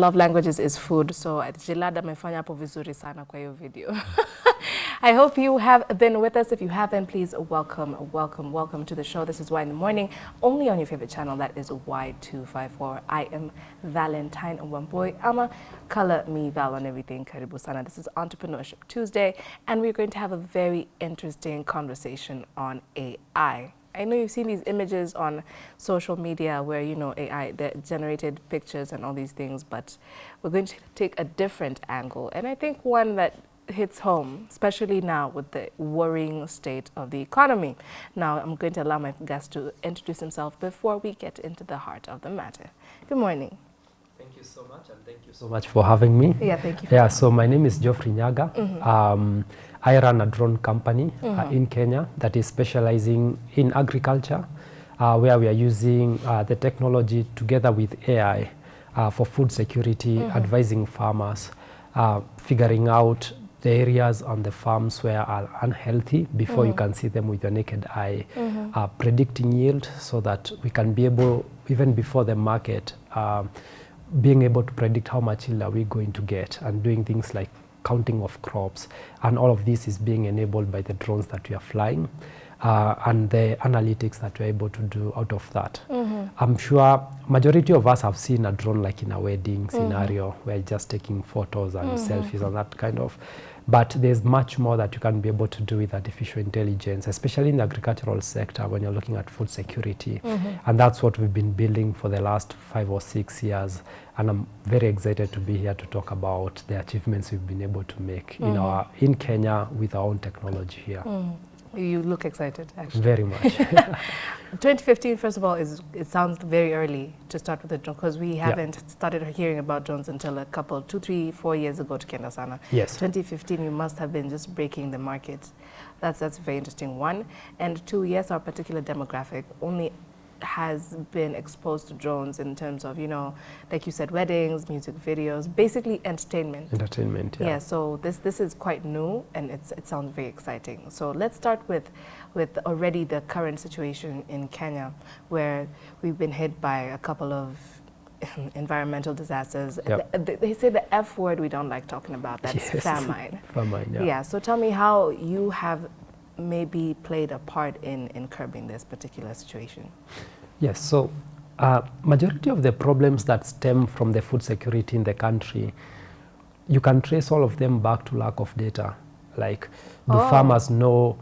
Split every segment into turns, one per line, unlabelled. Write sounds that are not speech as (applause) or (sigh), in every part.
love languages is food. So Jilad amefanya hapo vizuri sana kwa hiyo video. (laughs) I hope you have been with us. If you haven't, please welcome, welcome, welcome to the show. This is Why in the Morning, only on your favorite channel. That is Y254. I am Valentine Wamboy. Ama color me Val on everything. Karibu sana. This is Entrepreneurship Tuesday, and we're going to have a very interesting conversation on AI. I know you've seen these images on social media where, you know, AI generated pictures and all these things, but we're going to take a different angle. And I think one that hits home, especially now with the worrying state of the economy. Now, I'm going to allow my guest to introduce himself before we get into the heart of the matter. Good morning.
Thank you so much, and thank you so much for having me.
Yeah, thank you. For
Yeah, so my name is Geoffrey Nyaga. Um, I run a drone company uh, in Kenya that is specializing in agriculture, uh, where we are using uh, the technology together with AI uh, for food security, advising farmers, uh, figuring out the areas on the farms where are unhealthy before you can see them with your naked eye, uh, predicting yield so that we can be able, even before the market, um, being able to predict how much yield are we going to get and doing things like counting of crops. And all of this is being enabled by the drones that we are flying uh, and the analytics that we're able to do out of that. Mm-hmm. I'm sure majority of us have seen a drone like in a wedding mm-hmm. scenario where you're just taking photos and mm-hmm. selfies and that kind of but there's much more that you can be able to do with artificial intelligence, especially in the agricultural sector when you're looking at food security. Mm -hmm. And that's what we've been building for the last five or six years. And I'm very excited to be here to talk about the achievements we've been able to make mm -hmm. in our in Kenya with our own technology here.
You look excited, actually.
Very much. (laughs)
2015, first of all, is it sounds very early to start with the drone because we haven't started hearing about drones until a couple, two, three, four years ago to Kenda Sana.
Yes.
2015, you must have been just breaking the market. That's that's a very interesting one. And two, yes, our particular demographic only has been exposed to drones in terms of, you know, like you said, weddings, music videos, basically entertainment.
Entertainment, yeah.
Yeah, so this this is quite new and it's it sounds very exciting. So let's start with with already the current situation in Kenya where we've been hit by a couple of (laughs) environmental disasters.
Yep.
Th- They say the F word we don't like talking about, that's (laughs)
Yes.
famine.
Famine, yeah.
Yeah, so tell me how you have maybe played a part in, in curbing this particular situation.
Yes, so uh, majority of the problems that stem from the food security in the country, you can trace all of them back to lack of data. Like, do
Oh.
farmers know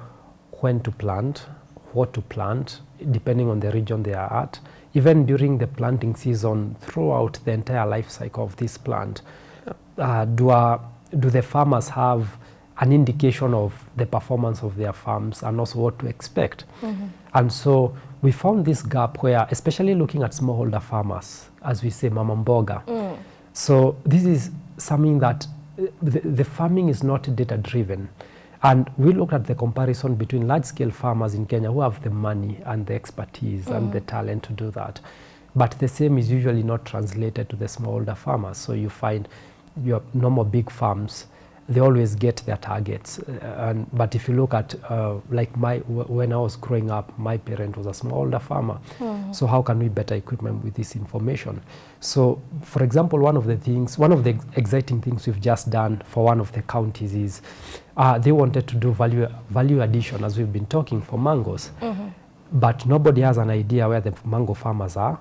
when to plant, what to plant, depending on the region they are at, even during the planting season, throughout the entire life cycle of this plant, uh, do, uh, do the farmers have an indication of the performance of their farms and also what to expect? Mm-hmm. And so we found this gap where, especially looking at smallholder farmers, as we say, mama mboga. Mm. So this is something that uh, the, the farming is not data driven. And we looked at the comparison between large scale farmers in Kenya who have the money and the expertise and the mm. talent to do that. But the same is usually not translated to the smallholder farmers. So you find your normal big farms, they always get their targets. Uh, and, but if you look at, uh, like my, when I was growing up, my parent was a smallholder farmer. So how can we better equip them with this information? So, for example, one of the things, one of the exciting things we've just done for one of the counties is uh, they wanted to do value, value addition, as we've been talking, for mangoes. But nobody has an idea where the mango farmers are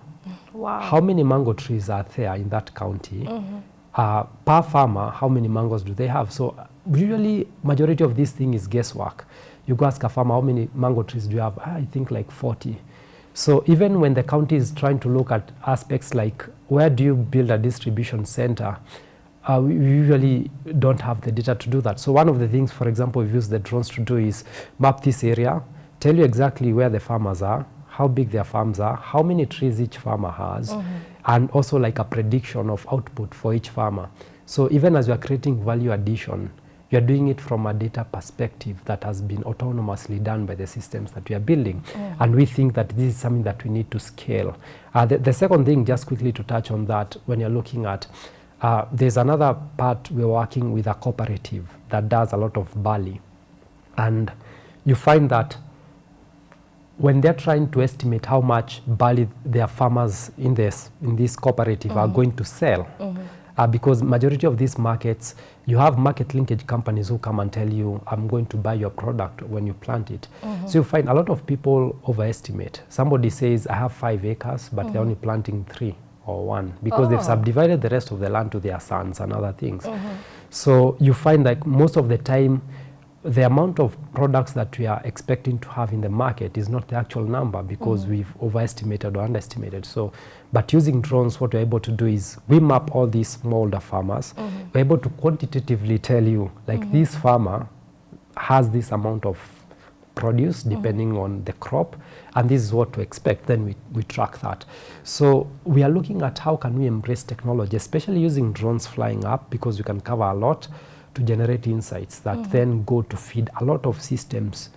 Wow.
how many mango trees are there in that county uh, per farmer how many mangoes do they have? So usually majority of this thing is guesswork. You go ask a farmer how many mango trees do you have? "Ah, i think like 40 so even when the county is trying to look at aspects like where do you build a distribution center uh, we usually don't have the data to do that. So one of the things, for example, we've used the drones to do is map this area, tell you exactly where the farmers are, how big their farms are, how many trees each farmer has, and also like a prediction of output for each farmer. So even as you are creating value addition, you are doing it from a data perspective that has been autonomously done by the systems that we are building. And we think that this is something that we need to scale. Uh, the, the second thing, just quickly to touch on that, when you're looking at uh, there's another part we're working with a cooperative that does a lot of barley. And you find that when they're trying to estimate how much barley their farmers in this, in this cooperative are mm-hmm. going to sell, mm-hmm. uh, because majority of these markets, you have market linkage companies who come and tell you, I'm going to buy your product when you plant it. Mm-hmm. So you find a lot of people overestimate. Somebody says, I have five acres, but they're only planting three or one because they've
Oh.
subdivided the rest of the land to their sons and other things. So you find like most of the time, the amount of products that we are expecting to have in the market is not the actual number because mm. we've overestimated or underestimated. So, but using drones, what we're able to do is we map all these smallholder farmers. Mm-hmm. We're able to quantitatively tell you, like mm-hmm. this farmer has this amount of produce mm-hmm. depending on the crop and this is what to expect. Then we, we track that. So we are looking at how can we embrace technology especially using drones flying up because we can cover a lot to generate insights that then go to feed a lot of systems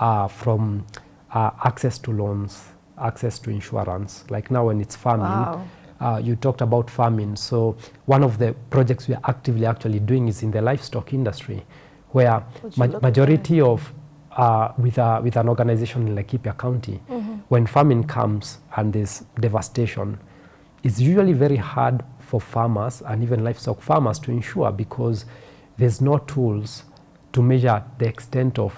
uh, from uh, access to loans access to insurance like now when it's farming
Wow.
uh, you talked about farming. So one of the projects we are actively actually doing is in the livestock industry, where ma-
at
majority of uh, with a, with an organization in Laikipia County, when famine comes and there's devastation, it's usually very hard for farmers and even livestock farmers to insure because there's no tools to measure the extent of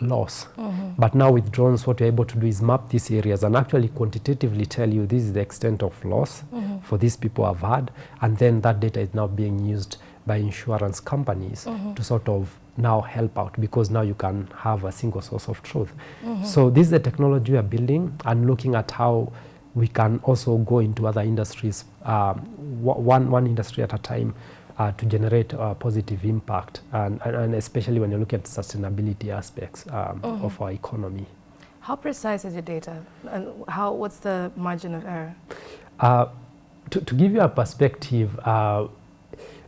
loss. Mm-hmm. But now with drones, what you're able to do is map these areas and actually quantitatively tell you this is the extent of loss mm-hmm. for these people have had, and then that data is now being used by insurance companies mm-hmm. to sort of now help out because now you can have a single source of truth. So this is the technology we are building and looking at how we can also go into other industries, um, one, one industry at a time, uh, to generate a positive impact, and, and, and especially when you look at sustainability aspects um, of our economy.
How precise is your data? And how, what's the margin of error?
Uh, to, to give you a perspective, uh,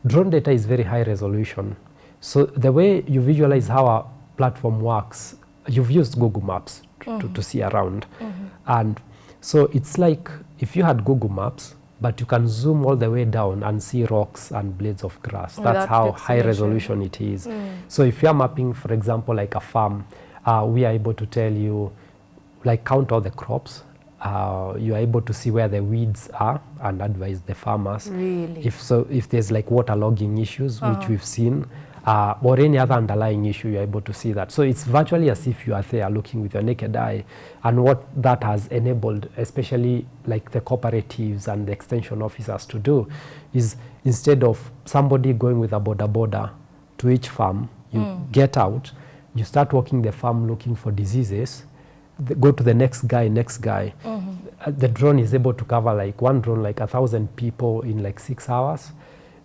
drone data is very high resolution. So the way you visualize how our platform works, you've used Google Maps to, to see around. And so it's like if you had Google Maps, but you can zoom all the way down and see rocks and blades of grass.
Without
That's how high resolution it is. So if you're mapping, for example, like a farm, uh, we are able to tell you, like count all the crops. Uh, you are able to see where the weeds are and advise the farmers.
Really?
If so, if there's like waterlogging issues, which
Uh-huh.
we've seen, uh, or any other underlying issue, you're able to see that. So it's virtually as if you are there looking with your naked eye. And what that has enabled, especially like the cooperatives and the extension officers to do, is instead of somebody going with a boda boda to each farm, you get out, you start walking the farm looking for diseases, go to the next guy, next guy. Uh, the drone is able to cover like one drone, like a thousand people in like six hours.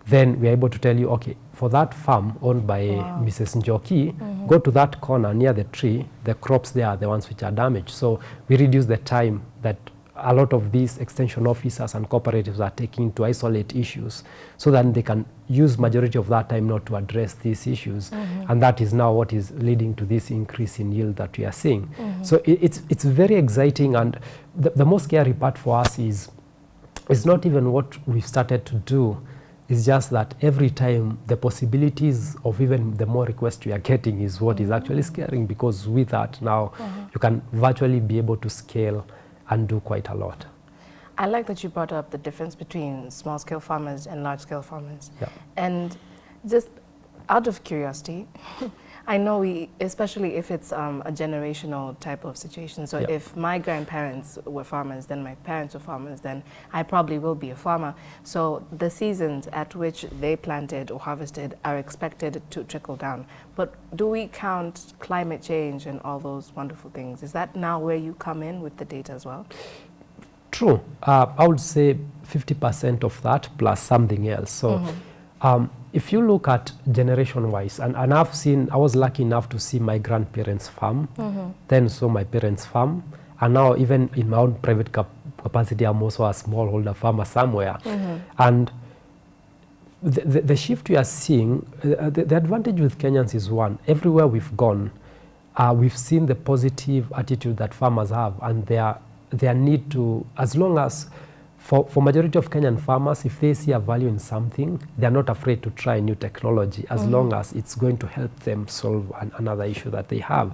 Then we're able to tell you, okay, for that farm owned by Mrs. Njoki, mm-hmm. go to that corner near the tree. The crops there are the ones which are damaged. So we reduce the time that a lot of these extension officers and cooperatives are taking to isolate issues so that they can use majority of that time not to address these issues mm-hmm. and that is now what is leading to this increase in yield that we are seeing mm-hmm. so it, it's it's very exciting and the, the most scary part for us is it's not even what we've started to do it's just that every time the possibilities of even the more requests we are getting is what is actually scaring because with that now uh-huh. you can virtually be able to scale and do quite a lot.
I like that you brought up the difference between small scale farmers and large scale farmers.
Yeah.
And just out of curiosity, (laughs) I know we, especially if it's um, a generational type of situation. So
Yeah.
if my grandparents were farmers, then my parents were farmers, then I probably will be a farmer. So the seasons at which they planted or harvested are expected to trickle down. But do we count climate change and all those wonderful things? Is that now where you come in with the data as well?
True. Uh, I would say 50% of that plus something else. So um, if you look at generation wise, and, and I've seen, I was lucky enough to see my grandparents farm, then saw my parents farm, and now even in my own private cap- capacity, I'm also a smallholder farmer somewhere. And the, the, the shift we are seeing, uh, the, the advantage with Kenyans is one, everywhere we've gone, uh, we've seen the positive attitude that farmers have and their, their need to, as long as, for, for majority of Kenyan farmers, if they see a value in something, they're not afraid to try new technology as long as it's going to help them solve an, another issue that they have.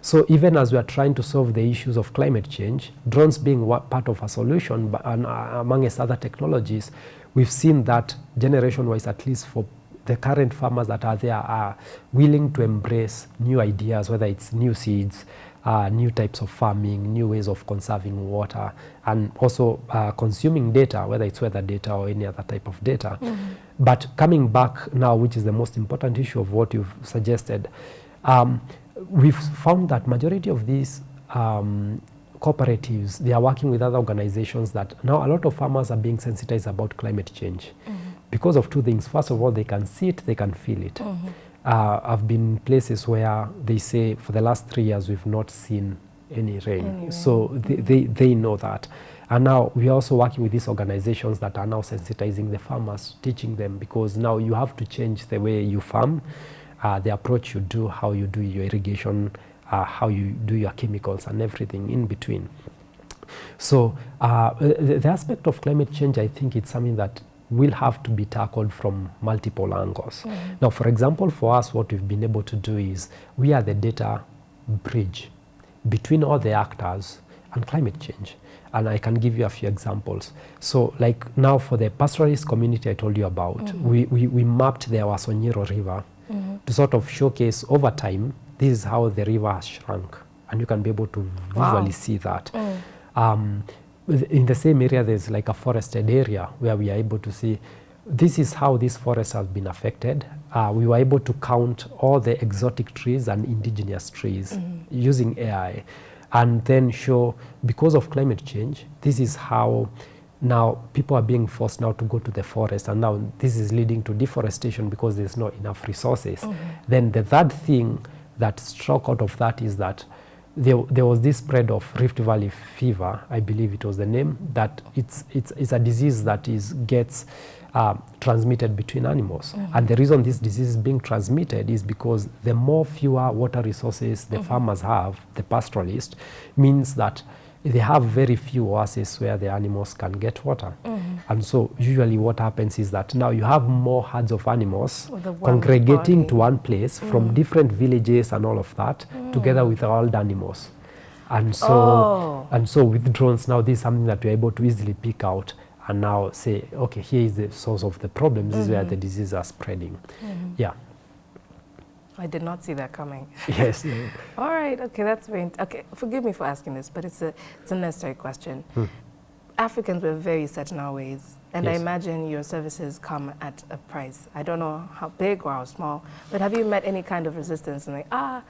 So even as we are trying to solve the issues of climate change, drones being part of a solution, but and, uh, amongst other technologies, we've seen that generation wise at least for the current farmers that are there are willing to embrace new ideas whether it's new seeds uh, new types of farming new ways of conserving water and also uh, consuming data whether it's weather data or any other type of data. But coming back now which is the most important issue of what you've suggested um, we've found that majority of these um, cooperatives, they are working with other organizations that now a lot of farmers are being sensitized about climate change. Because of two things. First of all, they can see it, they can feel it. Uh, I've been in places where they say for the last three years we've not seen any rain.
Any rain.
So they, they, they know that. And now we are also working with these organizations that are now sensitizing the farmers, teaching them because now you have to change the way you farm, uh, the approach you do, how you do your irrigation, uh, how you do your chemicals and everything in between. So uh, the, the aspect of climate change, I think it's something that will have to be tackled from multiple angles. Mm. Now, for example, for us, what we've been able to do is we are the data bridge between all the actors and climate change. And I can give you a few examples. So like now for the pastoralist community I told you about, mm-hmm. we, we, we mapped the Wasonyiro River mm-hmm. to sort of showcase over time, this is how the river has shrunk. And you can be able to
Wow.
visually see that. Mm. Um, with- in the same area, there's like a forested area where we are able to see this is how this forest has been affected. Uh, we were able to count all the exotic trees and indigenous trees using AI and then show because of climate change, this is how now people are being forced now to go to the forest and now this is leading to deforestation because there's not enough resources. Then the third thing that struck out of that is that there, there was this spread of Rift Valley fever, I believe it was the name, that it's, it's, it's a disease that is, gets uh, transmitted between animals. And the reason this disease is being transmitted is because the more fewer water resources the farmers have, the pastoralist, means that they have very few oases where the animals can get water. Mm-hmm. And so usually what happens is that now you have more herds of animals
With the one
congregating
body.
to one place from mm. different villages and all of that mm. together with wild animals. And so,
Oh.
and so with drones now, this is something that we're able to easily pick out and now say, okay, here is the source of the problem. This is where mm-hmm. the diseases are spreading. Mm-hmm. Yeah.
I did not see that coming. (laughs)
Yes. yeah.
All right, okay, that's very, okay, forgive me for asking this, but it's a, it's a necessary question. Africans were very set in our ways, and I imagine your services come at a price. I don't know how big or how small, but have you met any kind of resistance? And like, ah,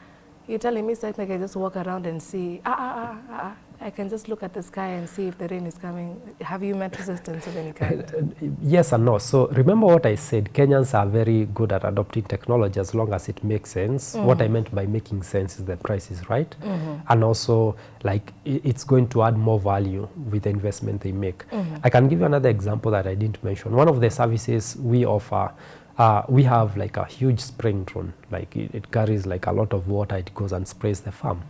you're telling me something, I just walk around and see, ah, ah, ah, ah, ah, I can just look at the sky and see if the rain is coming. Have you met resistance of any uh, kind?
Uh, yes and no. So remember what I said, Kenyans are very good at adopting technology as long as it makes sense. Mm-hmm. What I meant by making sense is the price is right. Mm-hmm. And also like it's going to add more value with the investment they make. Mm-hmm. I can give you another example that I didn't mention. One of the services we offer, uh, we have like a huge spraying drone. Like it, it carries like a lot of water, it goes and sprays the farm.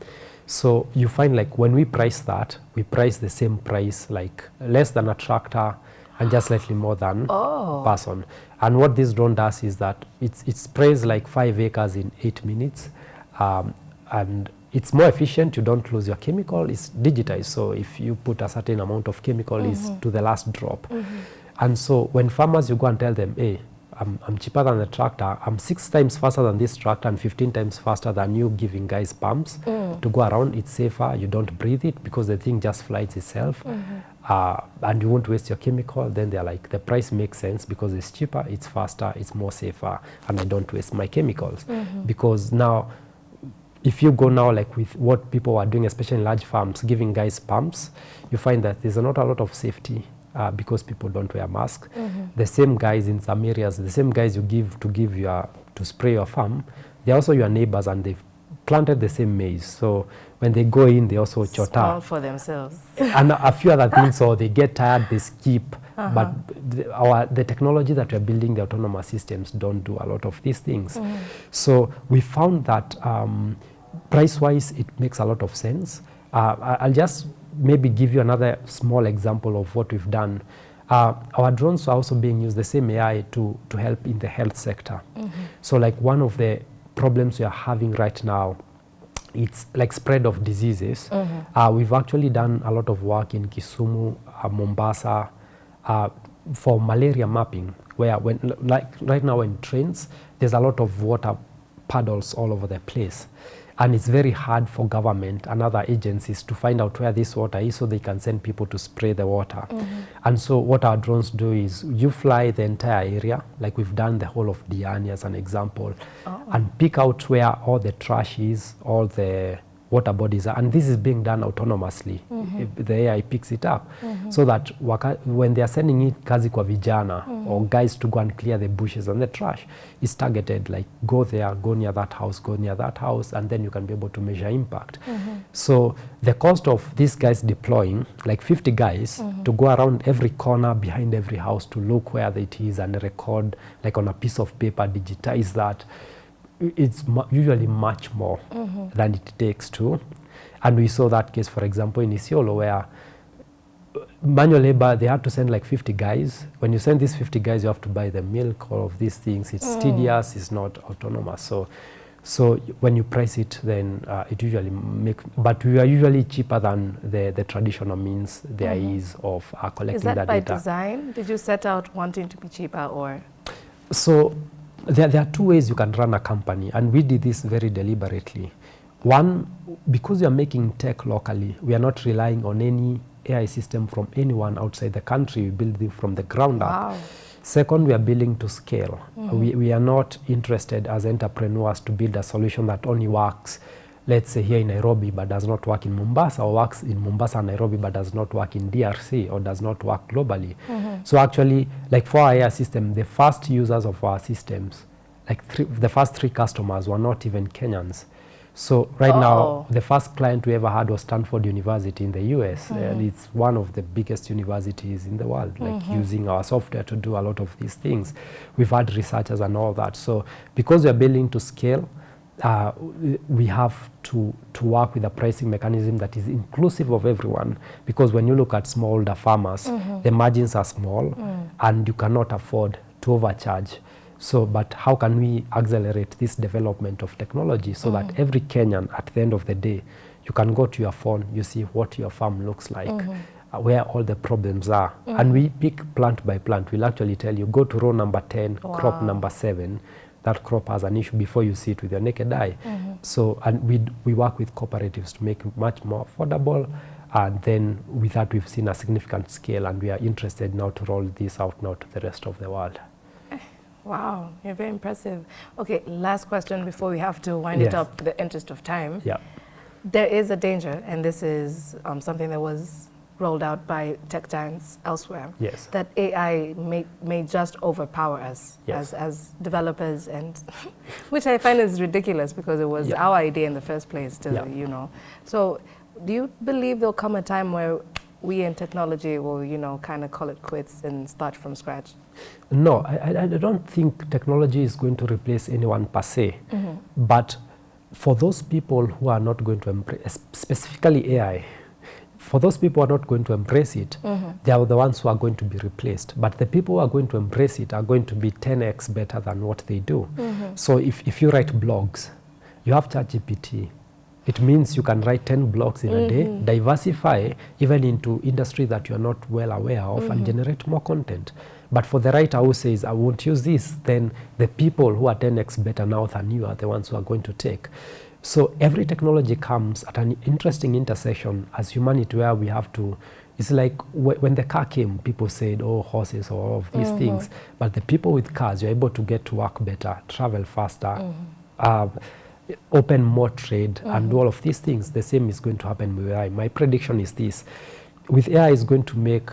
So you find like when we price that, we price the same price like less than a tractor and just slightly more than (gasps)
Oh.
person. And what this drone does is that it's, it sprays like five acres in eight minutes. Um, and it's more efficient, you don't lose your chemical, it's digitized. So if you put a certain amount of chemical, is to the last drop. And so when farmers, you go and tell them, hey, I'm, I'm cheaper than the tractor, I'm six times faster than this tractor and 15 times faster than you giving guys pumps. Mm. To go around, it's safer, you don't breathe it because the thing just flies itself. Mm-hmm. Uh, and you won't waste your chemical, then they're like, the price makes sense because it's cheaper, it's faster, it's more safer, and I don't waste my chemicals. Mm-hmm. Because now, if you go now like with what people are doing, especially in large farms, giving guys pumps, you find that there's not a lot of safety uh, because people don't wear masks. The same guys in some areas, the same guys you give to give your to spray your farm, they're also your neighbors and they've planted the same maize. So when they go in, they also
Small
chota
for themselves. (laughs)
and a few other things. So they get tired, they skip. But the, our, the technology that we're building, the autonomous systems, don't do a lot of these things. So we found that um, price-wise, it makes a lot of sense. Uh, I'll just maybe give you another small example of what we've done. Uh, our drones are also being used, the same AI, to, to help in the health sector. So like one of the problems we are having right now it's like spread of diseases. Uh, we've actually done a lot of work in Kisumu, uh, Mombasa, uh, for malaria mapping, where when like right now in trains, there's a lot of water puddles all over the place. And it's very hard for government and other agencies to find out where this water is so they can send people to spray the water. Mm-hmm. And so what our drones do is you fly the entire area, like we've done the whole of Diani as an example, oh. and pick out where all the trash is, all the water bodies are. And this is being done autonomously. Mm-hmm. If The AI picks it up mm-hmm. so that waka, when they are sending it kazi kwa vijana mm-hmm. or guys to go and clear the bushes and the trash, it's targeted like go there, go near that house, go near that house, and then you can be able to measure impact. So the cost of these guys deploying, like 50 guys, to go around every corner behind every house to look where it is and record, like on a piece of paper, digitize that, it's mu- usually much more than it takes to. And we saw that case, for example, in Isiolo, where manual labor, they had to send like 50 guys. When you send these 50 guys, you have to buy the milk, all of these things. It's tedious, it's not autonomous. So, so when you price it, then uh, it usually make, but we are usually cheaper than the, the traditional means there is of uh, collecting
Is that
that
by
data.
design? Did you set out wanting to be cheaper or?
So there, there are two ways you can run a company, and we did this very deliberately. One, because we are making tech locally, we are not relying on any AI system from anyone outside the country. We build it from the ground up. Second, we are building to scale. Mm-hmm. We, we are not interested as entrepreneurs to build a solution that only works, let's say here in Nairobi, but does not work in Mombasa, or works in Mombasa and Nairobi, but does not work in DRC, or does not work globally. Mm-hmm. So actually, like for our AI system, the first users of our systems, like three, the first three customers were not even Kenyans. So right
Oh.
now, the first client we ever had was Stanford University in the US, mm-hmm. and it's one of the biggest universities in the world, like mm-hmm. using our software to do a lot of these things. We've had researchers and all that. So because we are building to scale, uh, we have to, to work with a pricing mechanism that is inclusive of everyone. Because when you look at smallholder farmers, mm-hmm. the margins are small, mm. and you cannot afford to overcharge. So, but how can we accelerate this development of technology so that mm. every Kenyan, at the end of the day, you can go to your phone, you see what your farm looks like, mm-hmm. uh, where all the problems are, and mm. we pick plant by plant. We'll actually tell you go to row number ten, crop number seven. That crop has an issue before you see it with your naked eye. So, and we we work with cooperatives to make it much more affordable. And then with that, we've seen a significant scale, and we are interested now to roll this out now to the rest of the world.
Wow, you're very impressive. Okay, last question before we have to wind it
Yes.
up, the interest of time.
Yeah.
There is a danger, and this is um, something that was rolled out by tech giants elsewhere.
Yes.
That AI may, may just overpower us
Yes.
as, as developers, and (laughs) which I find is ridiculous because it was
Yeah.
our idea in the first place to,
Yeah.
you know. So, do you believe there'll come a time where we in technology will, you know, kind of call it quits and start from scratch?
No, I, I- don't think technology is going to replace anyone per se. Mm-hmm. But for those people who are not going to embrace, specifically AI, for those people who are not going to embrace it, mm-hmm. they are the ones who are going to be replaced. But the people who are going to embrace it are going to be 10x better than what they do. Mm-hmm. So if, if you write blogs, you have ChatGPT. It means you can write 10 blogs in a day, mm-hmm. diversify even into industry that you are not well aware of and generate more content. But for the writer who says, I won't use this, then the people who are 10x better now than you are the ones who are going to take. So every technology comes at an interesting intersection as humanity where we have to, it's like wh- when the car came, people said, oh, horses or all of these things. But the people with cars, you're able to get to work better, travel faster, uh, open more trade and do all of these things. The same is going to happen with AI. My prediction is this. With AI is going to make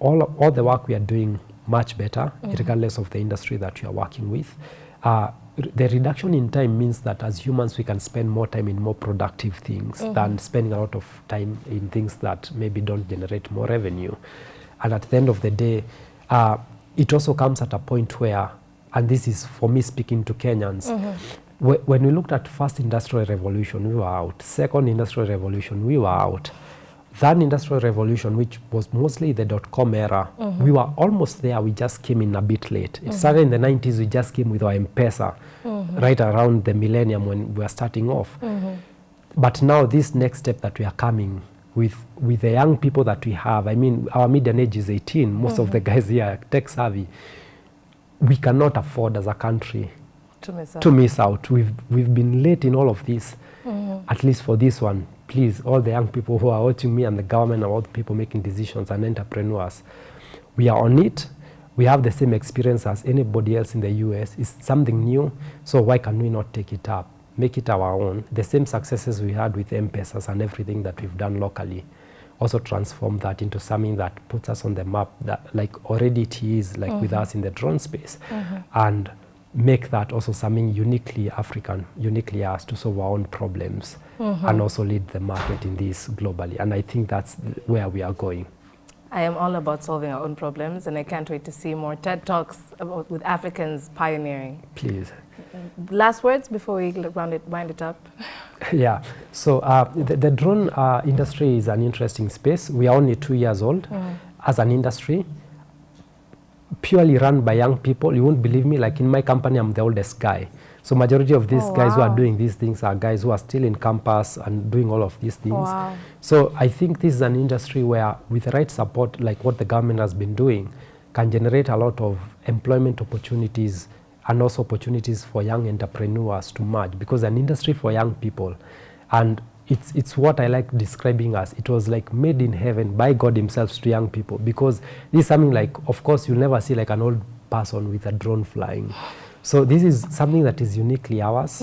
all, all the work we are doing much better, regardless of the industry that you are working with. Uh, the reduction in time means that as humans we can spend more time in more productive things than spending a lot of time in things that maybe don't generate more revenue. And at the end of the day, uh, it also comes at a point where, and this is for me speaking to Kenyans, wh- when we looked at first industrial revolution, we were out. Second industrial revolution, we were out. Third industrial revolution, which was mostly the dot-com era, uh-huh. we were almost there. We just came in a bit late. It uh-huh. started in the 90s. We just came with our M-Pesa uh-huh. right around the millennium when we were starting off. But now this next step that we are coming, with with the young people that we have. I mean, our median age is 18. Most of the guys here are tech savvy. We cannot afford as a country
To miss out.
to miss out. We've we've been late in all of this. At least for this one, please, all the young people who are watching me and the government and all the people making decisions and entrepreneurs, we are on it. We have the same experience as anybody else in the US. It's something new, so why can we not take it up, make it our own? The same successes we had with M-Pesas and everything that we've done locally, also transform that into something that puts us on the map, that like already it is, like with mm-hmm. us in the drone space, mm-hmm. and make that also something uniquely African, uniquely us to solve our own problems, and also lead the market in this globally. And I think that's where we are going.
I am all about solving our own problems, and I can't wait to see more TED Talks about, with Africans pioneering.
Please.
Last words before we round it, wind it up. (laughs)
Yeah, so uh, the, the drone uh, industry is an interesting space. We are only two years old as an industry, purely run by young people. You won't believe me, like in my company, I'm the oldest guy. So majority of these
Oh,
guys who are doing these things are guys who are still in campus and doing all of these things.
Wow.
So I think this is an industry where, with the right support, like what the government has been doing, can generate a lot of employment opportunities and also opportunities for young entrepreneurs to merge because an industry for young people and it's it's what I like describing as it was like made in heaven by God himself to young people because this is something like of course you'll never see like an old person with a drone flying. So this is something that is uniquely ours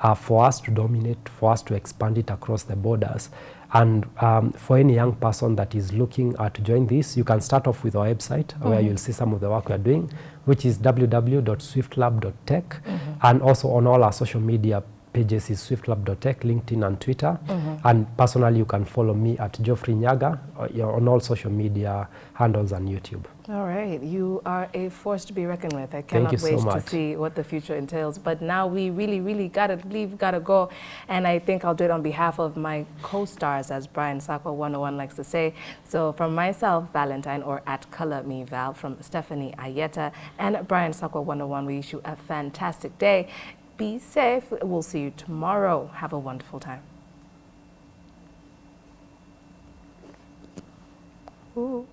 uh, for us to dominate for us to expand it across the borders. And um, for any young person that is looking uh, to join this, you can start off with our website where you'll see some of the work we are doing, which is www.swiftlab.tech. And also on all our social media pages is swiftlab.tech, LinkedIn and Twitter. And personally, you can follow me at Geoffrey Nyaga uh, on all social media handles and YouTube.
All right, you are a force to be reckoned with. I cannot
you so
wait to see what the future entails. But now we really, really gotta leave, gotta go. And I think I'll do it on behalf of my co-stars, as Brian Sakwa 101 likes to say. So from myself, Valentine, or at Color Me Val, from Stephanie Ayeta and Brian Sakwa 101, we wish you a fantastic day. Be safe. We'll see you tomorrow. Have a wonderful time. Ooh.